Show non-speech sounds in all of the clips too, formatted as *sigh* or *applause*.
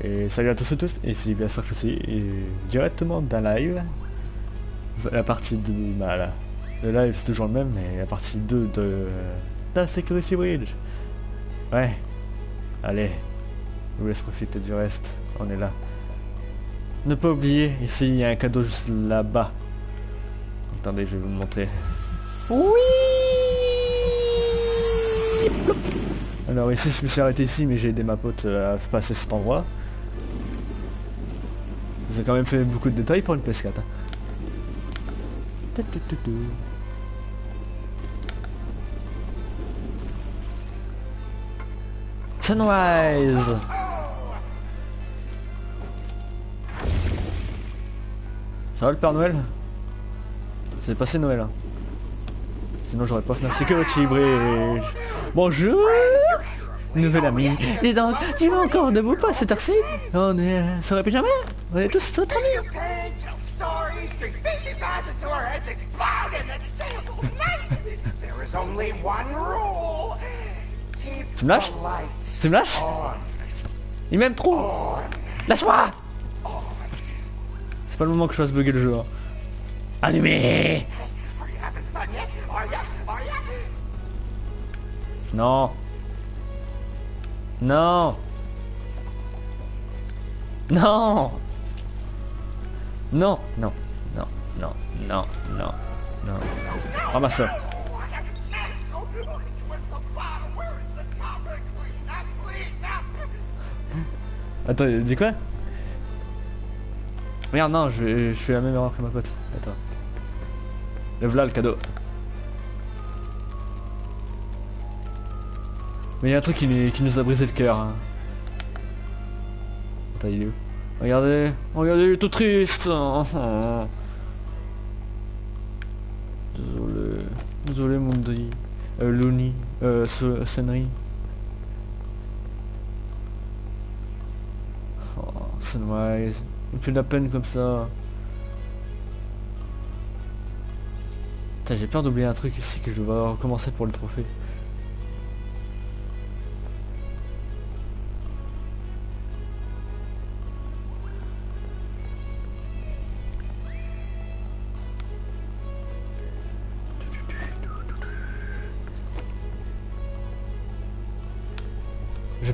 Et salut à tous et tous, et c'est bien sûr que c'est directement d'un live. La partie 2, bah là, le live c'est toujours le même, mais la partie 2 de la Security Bridge. Ouais, allez, je vous laisse profiter du reste, on est là. Ne pas oublier, ici il y a un cadeau juste là-bas. Attendez, je vais vous le montrer. Oui Alors ici je me suis arrêté ici mais j'ai aidé ma pote à passer cet endroit. J'ai quand même fait beaucoup de détails pour une PS4. hein. Sunrise Ça va le Père Noël? C'est passé Noël. hein. Sinon j'aurais pas fait la Security Bridge. Bonjour Nouvelle amie. Dis donc, encore debout pas cette heure-ci? On est euh, sur le pyjama? On est tous rule. Keep Tu me lâches? Tu me lâches? Il m'aime trop Lâche-moi C'est pas le moment que je fasse bugger le jeu. hein. Allumé Are Non Non Non, non, non, non, non, non, non. Ramasse-le. What a mess. It's where's the bottom? Where is the top? Clean up, clean up. Attends, dit quoi? Merde, non, je, je fais la même erreur que ma pote. Attends. Lève là le cadeau. Mais il y a un truc qui, nous- a brisé le cœur. hein. Attends, où? Regardez, regardez, il est tout triste. *laughs* Désolé, désolé Mundi, euh, Looney, euh, Senri. Oh, Sunrise, il fait de la peine comme ça. J'ai peur d'oublier un truc ici que je dois recommencer pour le trophée.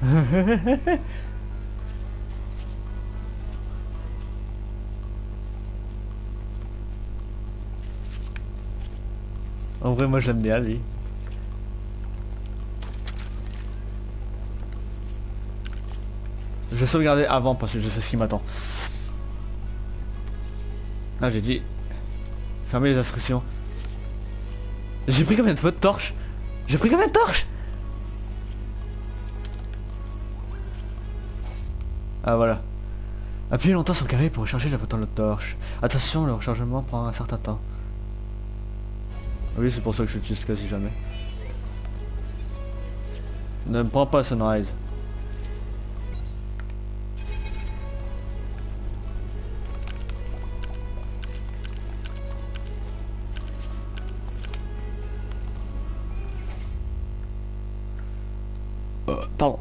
*laughs* En vrai, moi j'aime bien lui. Je vais sauvegarder avant parce que je sais ce qui m'attend. Ah, j'ai dit. Fermez les instructions. J'ai pris combien de fois de torches? J'ai pris combien de torches? Ah voilà. Appuyez longtemps sur le carré pour recharger la torche. Attention, le rechargement prend un certain temps. Oui, c'est pour ça que je l'utilise quasi jamais. Ne me prends pas Sunrise. Euh, pardon.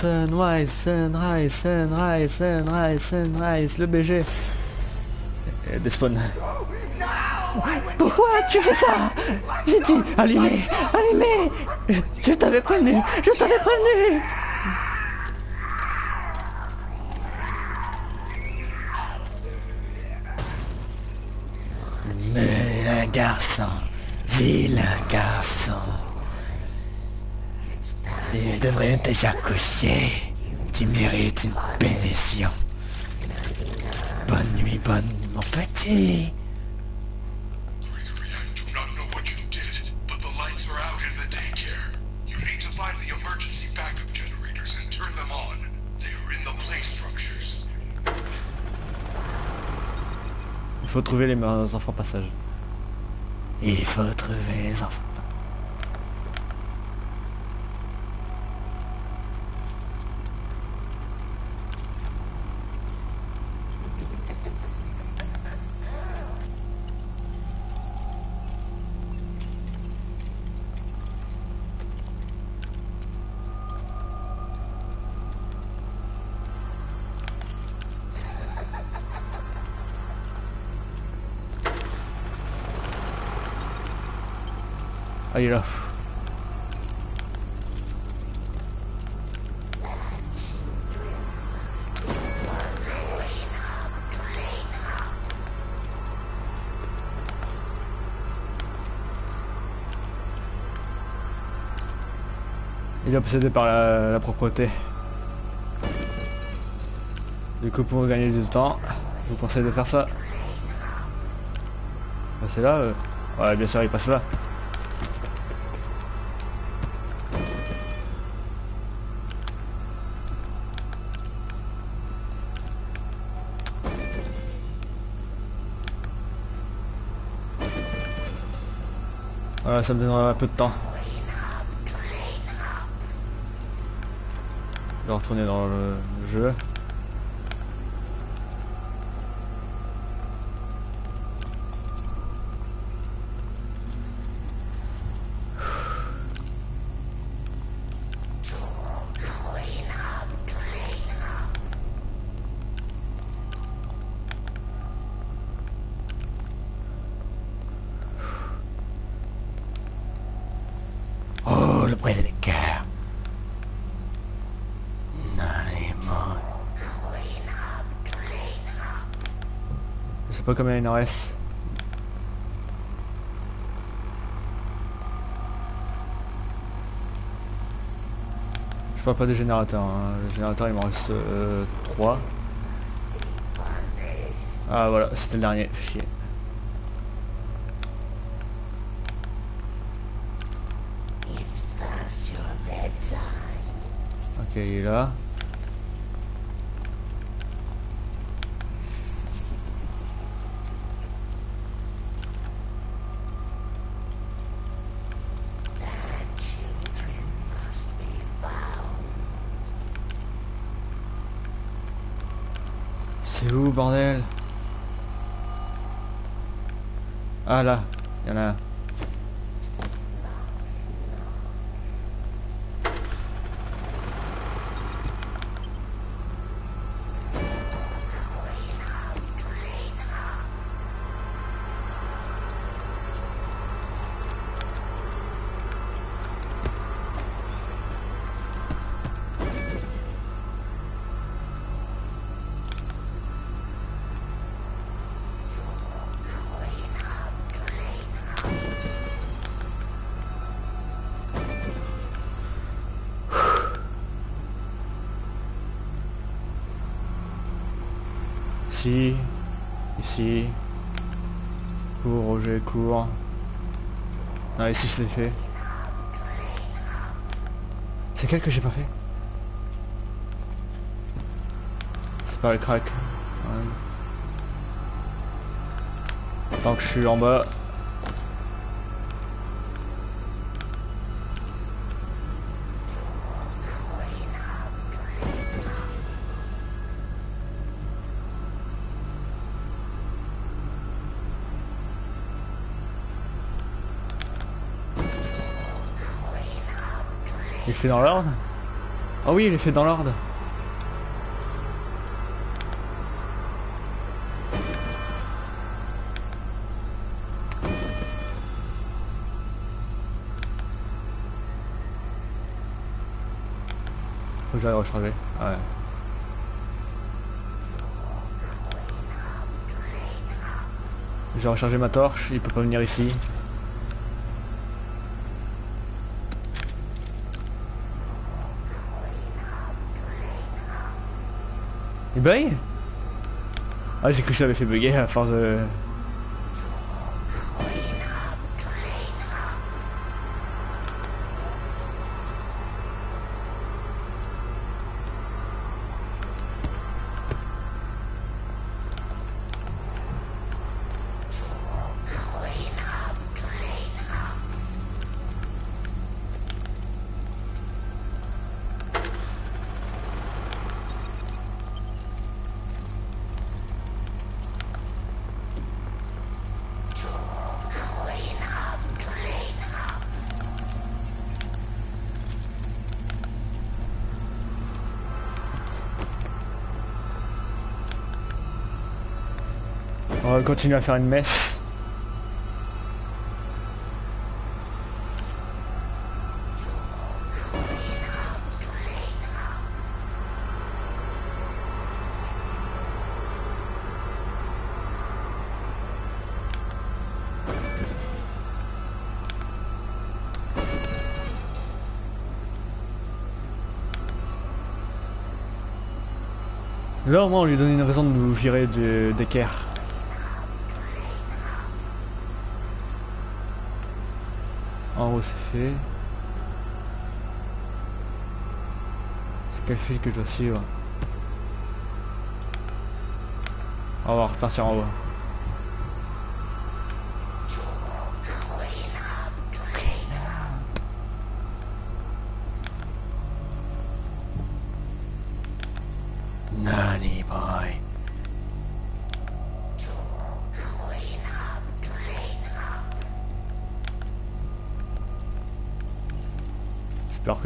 Sunrise, sunrise, sunrise, sunrise, sunrise, le BG. Et despawn. Pourquoi tu fais ça? J'ai dit allumez, allumez Je, t'avais prévenu, je t'avais prévenu Vilain garçon, vilain garçon. Il devrait être déjà couché. Tu mérites une bénédiction. Bonne nuit, bonne mon petit. Il faut trouver les enfants passage. Il faut trouver les enfants. Il est là. Il est obsédé par la, propreté. Du coup, pour gagner du temps, je vous conseille de faire ça. Passer là euh. Ouais, bien sûr, il passe là. Ça me donnera un peu de temps. Je vais retourner dans le jeu. Pas combien il en reste. Je parle pas des générateurs. Hein. Le générateur il m'en reste 3. Ah voilà, c'était le dernier. Chier. Ok, il est là. C'est où, bordel Ah là, il y Ah, ici je l'ai fait. C'est quel que j'ai pas fait C'est pas le crack. Tant que je suis en bas. Fait dans l'ordre Ah oui, il est fait dans l'ordre. Faut que j'aille recharger. Ouais. J'ai rechargé ma torche, il peut pas venir ici. Il bug Ah j'ai cru que ça avait fait bugger à force de... Continuer à faire une messe. Au moins on lui donne une raison de nous virer de- d'équerre. C'est fait. C'est quel fil que je dois suivre? On va repartir en haut.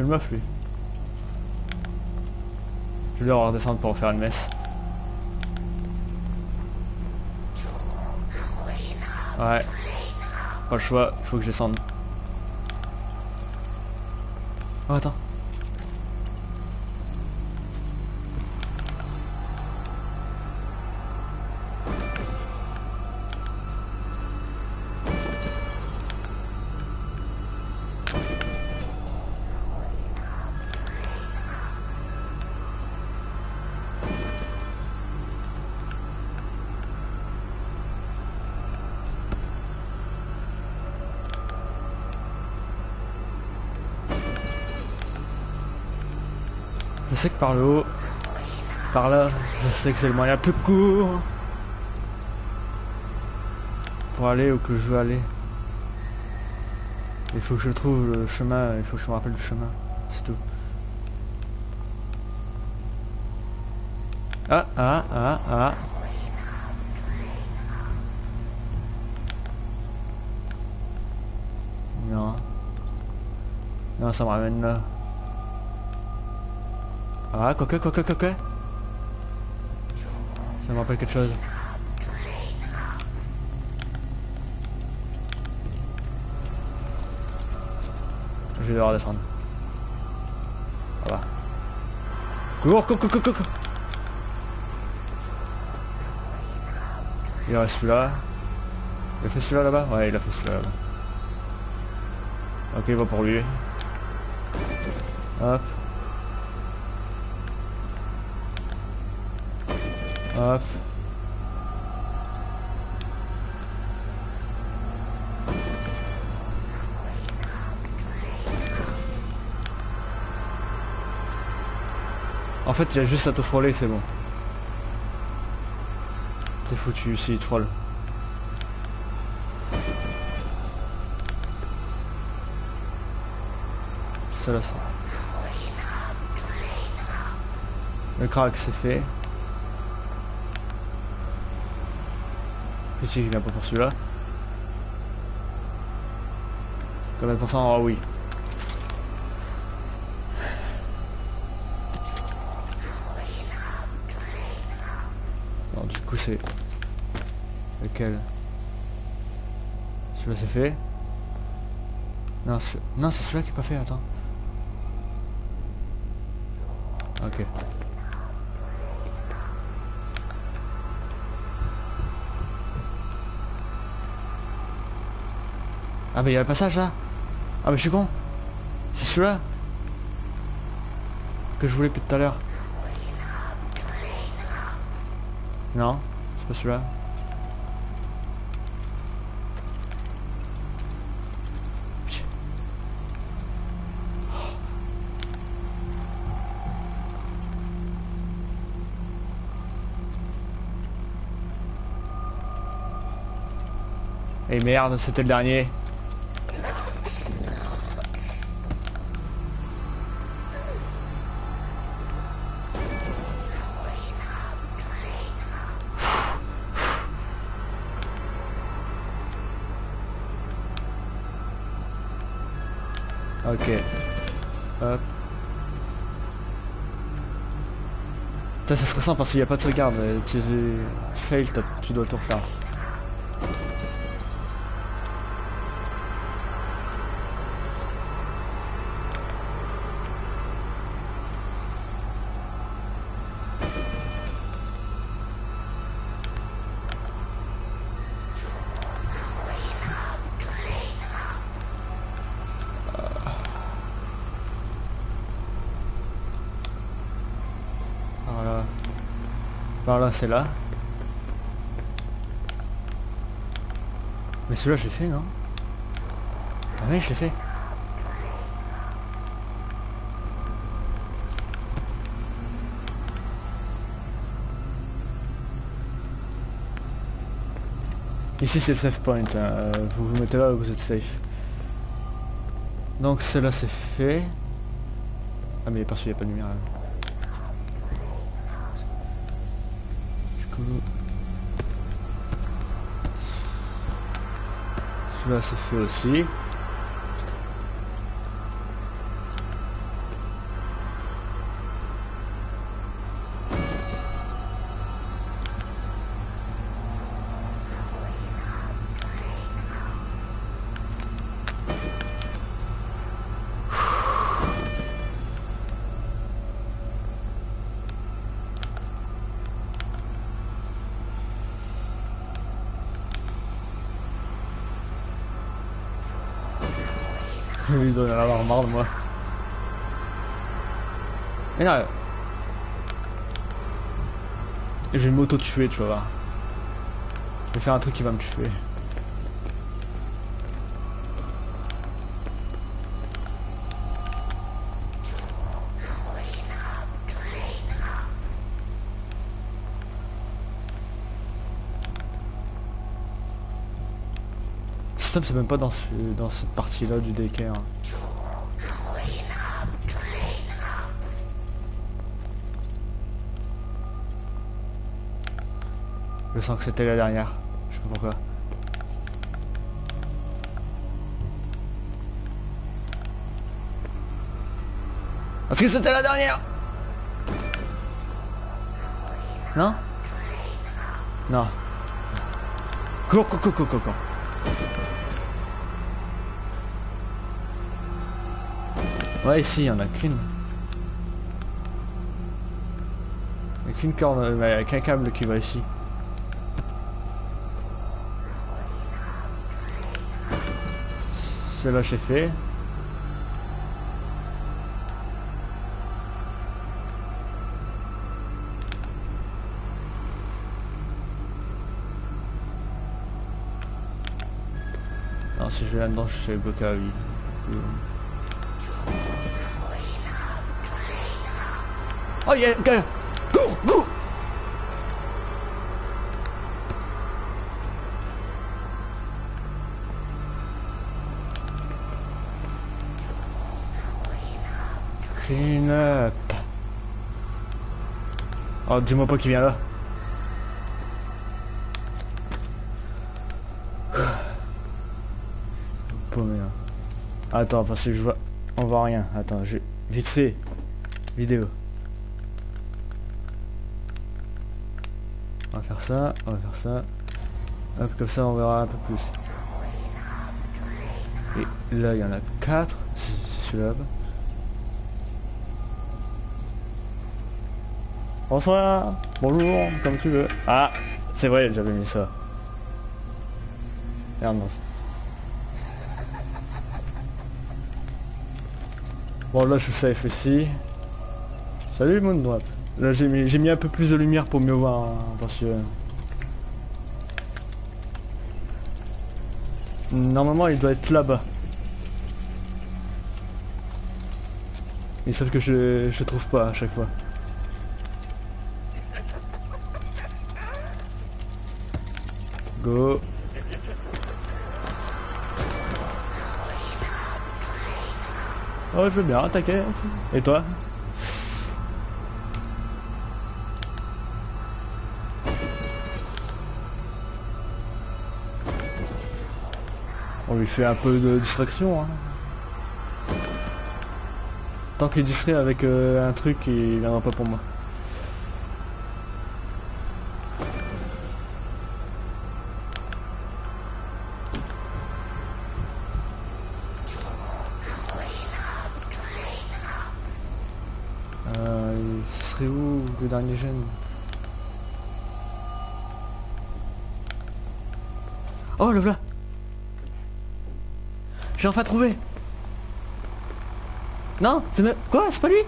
Meuf lui. Je vais devoir redescendre pour faire une messe. Ouais. Pas le choix, il faut que je descende. Oh attends. Sais que par le haut, par là, je sais que c'est le moyen le plus court pour aller où que je veux aller. Il faut que je trouve le chemin, il faut que je me rappelle du chemin, c'est tout. Ah, ah, ah, ah. Non. Non, ça me ramène là. Ah, quoique, quoique, quoique. Ça me rappelle quelque chose. Je vais devoir descendre. Voilà. Cours, cours, cours, cours, cours. Il reste celui-là. Il a fait celui-là là-bas? Ouais, il a fait celui-là là-bas. Ok, va pour lui. Hop. Hop. En fait, il a juste à te frôler, c'est bon. T'es foutu s'il frôle. C'est là ça. Le crack c'est fait. Petit qui vient pas pour celui-là. Combien de pourcents Ah oui. Alors du coup c'est... Lequel? Celui-là c'est fait Non, non c'est celui-là qui est pas fait, attends. Ok. Ah mais il y a le passage là Ah mais je suis con C'est celui-là Que je voulais depuis tout à l'heure. Non, c'est pas celui-là. Et merde, c'était le dernier. Putain, ça serait simple parce qu'il n'y a pas de sauvegarde. Tu, tu fail, tu dois tout refaire. Par là, c'est là. Mais celui-là, j'ai fait, non? Ah oui, j'ai fait. Ici c'est le save point, hein. euh, vous vous mettez là vous êtes safe. Donc cela c'est fait. Ah mais parce qu'il n'y a pas de lumière là. Celui-là c'est fait aussi. Il doit en avoir marre de moi. Mais non. Je vais m'auto-tuer, tu vas voir. Je vais faire un truc qui va me tuer. Stop, c'est même pas dans, ce, dans cette partie-là du daycare. Je sens que c'était la dernière. Je sais pas pourquoi. Parce que c'était la dernière Non? Non. Cours, cours, cours, cours, cours. Ouais, ici, il y en a qu'une. Il n'y a qu'une corne, mais avec un câble qui va ici. Celle-là, j'ai fait. Non, si je vais là-dedans, je suis bloqué à vie. Oh, yeah, go! Go! Go! Clean up. Oh, dis-moi pas qu'il vient là. Attends, parce que je vois... On voit rien. Attends, je... Vite fait. Vidéo. On va faire ça, on va faire ça. Hop, comme ça on verra un peu plus. Et là il y en a 4, c'est celui-là. Bonsoir, bonjour, comme tu veux. Ah, c'est vrai, j'avais mis ça. Merde, non. Bon là je suis safe ici. Salut Moondrop. Là j'ai mis, mis, un peu plus de lumière pour mieux voir hein, parce que... Normalement il doit être là-bas. Et sauf que je, je trouve pas à chaque fois. Go. Oh je veux bien, t'inquiète. Et toi? On lui fait un peu de distraction. Hein. Tant qu'il distrait avec euh, un truc, il n'en a pas pour moi. Euh, ce serait où le dernier gène? Oh le voilà j'ai enfin trouvé Non C'est même... Quoi C'est pas lui?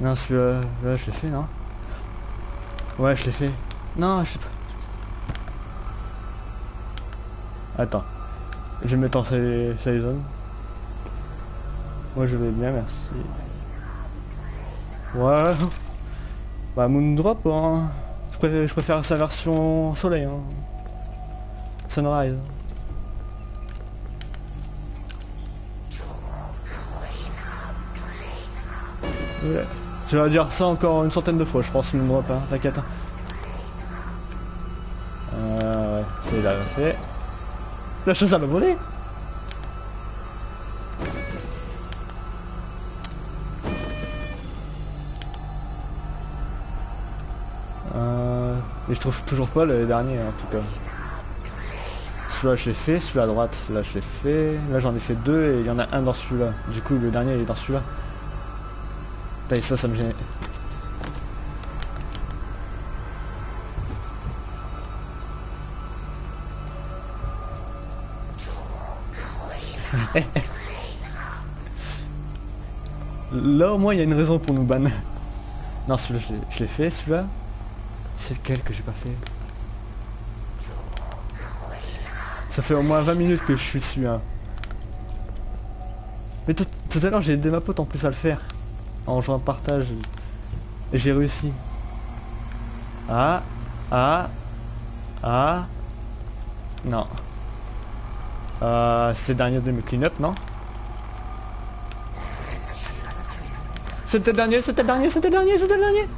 Non, celui-là, là, je l'ai fait, non? Ouais, je l'ai fait. Non, je sais pas. Attends. Je vais mettre en save zone. Moi, je vais bien, merci. Ouais. Bah, Moondrop, hein. Je préfère, sa version soleil, hein. Sunrise. Tu vas dire ça encore une centaine de fois, je pense, Moondrop, hein. T'inquiète. hein. Euh, ouais, c'est fait. La chose à me voler mais je trouve toujours pas le dernier en tout cas. Celui-là je l'ai fait, celui à droite, là je l'ai fait. Là j'en ai fait deux et il y en a un dans celui-là. Du coup le dernier il est dans celui-là. Putain, ça, ça me gêne. *laughs* Là au moins il y a une raison pour nous ban. Non celui-là je l'ai fait celui-là. C'est lequel que j'ai pas fait Ça fait au moins 20 minutes que je suis dessus hein. Mais tout, tout à l'heure j'ai aidé ma pote en plus à le faire. En jouant partage. Et j'ai réussi. Ah Ah Ah Non. Euh, c'était le dernier de mes clean-up, non? C'était le dernier, c'était le dernier, c'était le dernier, c'était le dernier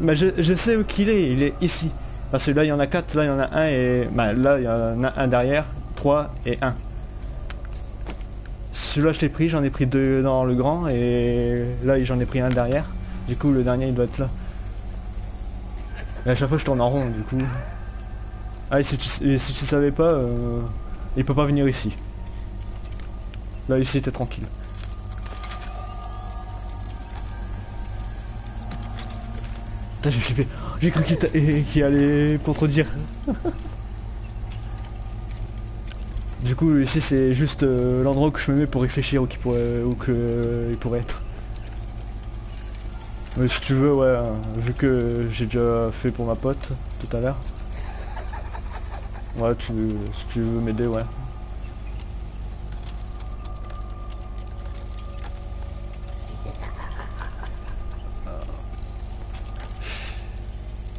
Mais je, sais où qu'il est, il est ici. Parce que là il y en a 4, là il y en a un et... Bah là il y en a un derrière, 3 et 1. Celui-là je l'ai pris, j'en ai pris deux dans le grand et là j'en ai pris un derrière. Du coup le dernier il doit être là. Et à chaque fois je tourne en rond du coup. Ah si tu savais pas, euh, il peut pas venir ici. Là ici t'es tranquille. Putain, j'ai flippé. J'ai cru qu'il allait contredire. du coup, ici c'est juste euh, l'endroit où je me mets pour réfléchir où, qu'il pourrait, pourrait être. Mais si tu veux, ouais, hein, vu que j'ai déjà fait pour ma pote tout à l'heure. Ouais, tu, si tu veux m'aider, ouais.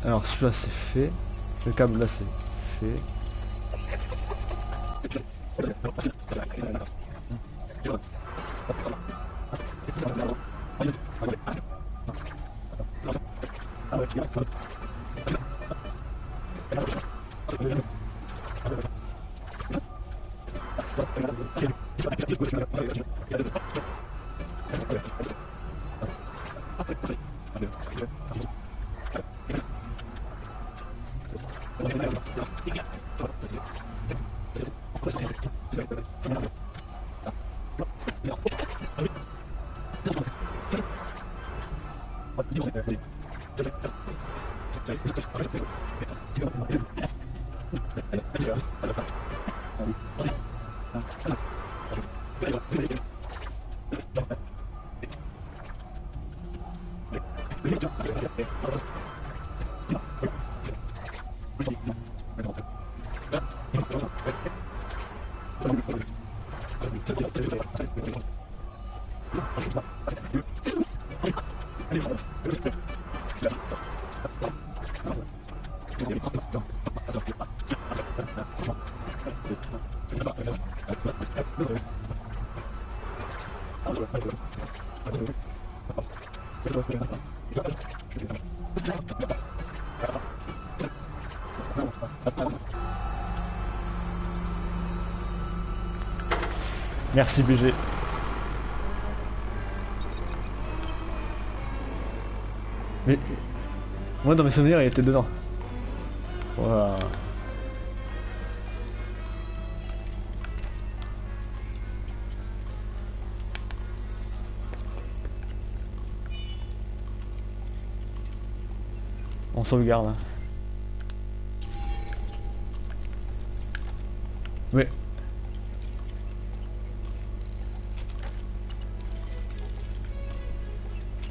Alors celui-là c'est fait. Le câble là c'est fait. *laughs* Yeah. Merci BG. Mais moi dans mes souvenirs il était dedans. Voilà. On sauvegarde. hein. Mais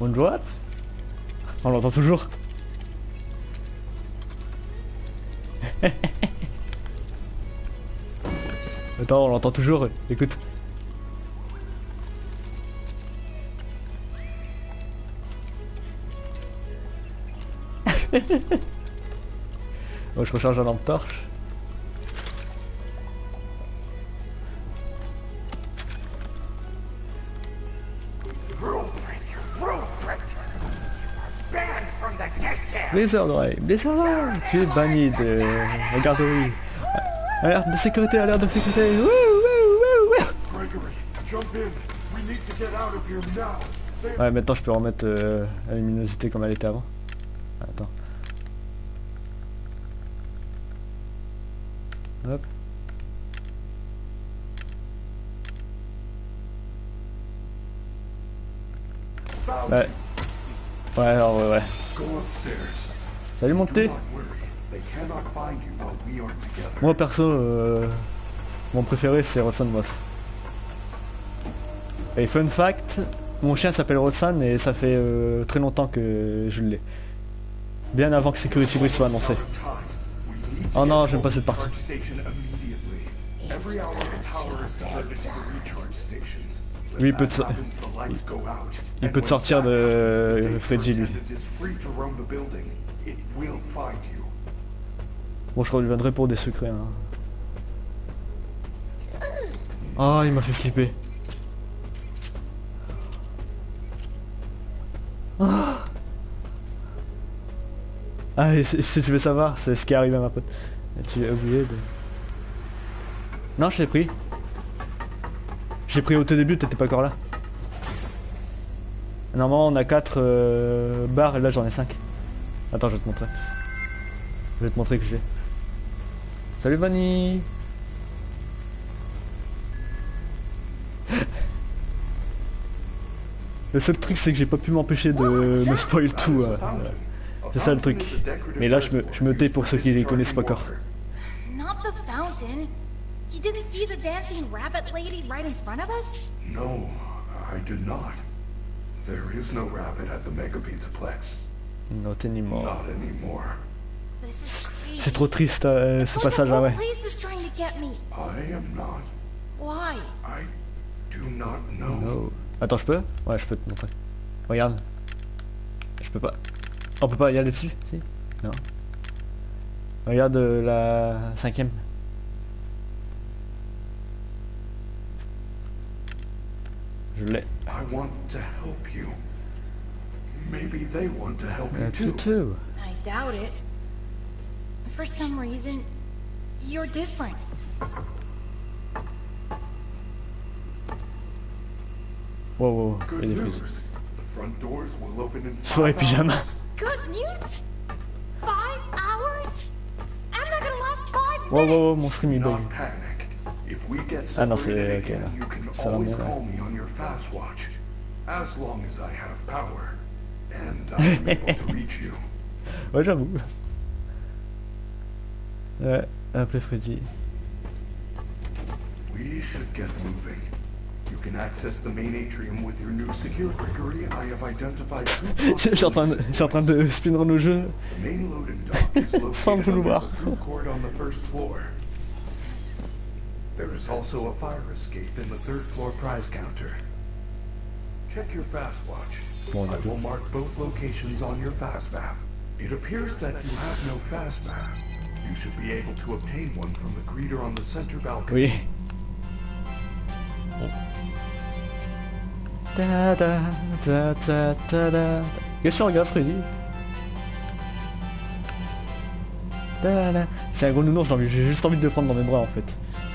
Bonjour. On l'entend toujours. *laughs* Attends, on l'entend toujours. Écoute. Bon, *laughs* je recharge la lampe torche. Blizzard, ouais, Blizzard, ouais. tu es banni de la garderie. Alerte de sécurité, alerte de sécurité. Wouh, wouh, wouh, Ouais, maintenant je peux remettre euh, la luminosité comme elle était avant. Attends. Hop. Ouais. Ouais, alors ouais, ouais. Salut mon Do thé. not worry. They cannot find you while we are together. Moi perso, euh, mon préféré c'est Roxanne Moff. Et fun fact, mon chien s'appelle Roxanne et ça fait euh, très longtemps que je l'ai. Bien avant que Security Breach soit annoncé. Oh non, j'aime pas cette partie. Lui, il peut te- il peut te sortir de Freddy, lui. Bon, je reviendrai pour des secrets. Hein. Oh, il m'a fait flipper. Ah, Ah, et si tu veux savoir, c'est ce qui est arrivé à ma pote. Tu as oublié de... Non, je l'ai pris. J'ai pris au tout début, t'étais pas encore là. Normalement, on a 4 barres et là j'en ai 5. Attends, je vais te montrer. Je vais te montrer que j'ai. Salut Vanny *laughs* Le seul truc c'est que j'ai pas pu m'empêcher de me spoil That tout. euh, c'est ça le truc. Mais là je me, je me tais pour for ceux qui les connaissent pas encore. You didn't see the dancing rabbit lady right in front of us? No, I did not. There is no rabbit at the Mega Pizzaplex. Not anymore. Not anymore. This is crazy. C'est trop triste euh, ce Like the passage whole là ouais. place is trying to get me. I am not. Why? I do not know. Oh. Attends je peux? Ouais je peux te montrer. Regarde. Je peux pas. On peut pas y aller dessus? Si Non. Regarde euh, la cinquième. Je l'ai. I want to help you. Maybe they want to help you tout, too. I doubt it. For some reason, you're different. Wow wow. Good news. plus. The front doors will open in Soirée five pyjama. hours. Good news? Five hours? I'm not gonna last five Wow wow wow minutes. mon stream il bug. Ah non, c'est- ok, again, là. you can Ça va always mieux, là. call me on your fast watch. As long as I have power. And *laughs* I'm able to reach you. Ouais j'avoue. Ouais, appelez Freddy. We should get moving. You can access the main atrium with your new secure Gregory. I have identified two *laughs* Je suis en train de, je suis en train de *laughs* Sans located under vouloir. There is also a fire escape in the third floor prize counter. Check your fast watch. Bon, I will mark both locations on your fast map. It appears that you have no fast map. You should be able to obtain one from the greeter on the center balcony. Oui. Ta da ta ta ta da. Qu'est-ce que tu regardes Freddy Ta da. C'est un gros nounours, j'ai juste envie de le prendre dans mes bras en fait.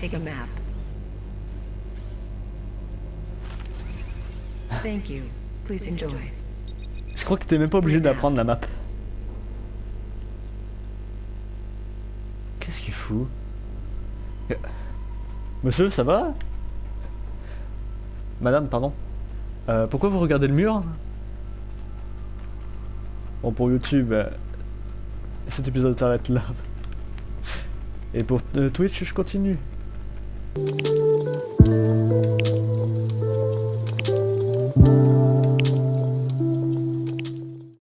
Take a map. Thank you. Please enjoy. Je crois que t'es même pas obligé d'apprendre la map. Qu'est-ce qu'il fout? Euh, Monsieur, ça va? Madame, pardon. Euh, pourquoi vous regardez le mur? Bon, pour YouTube, euh, cet épisode s'arrête là. Et pour euh, Twitch, je continue. Thank you.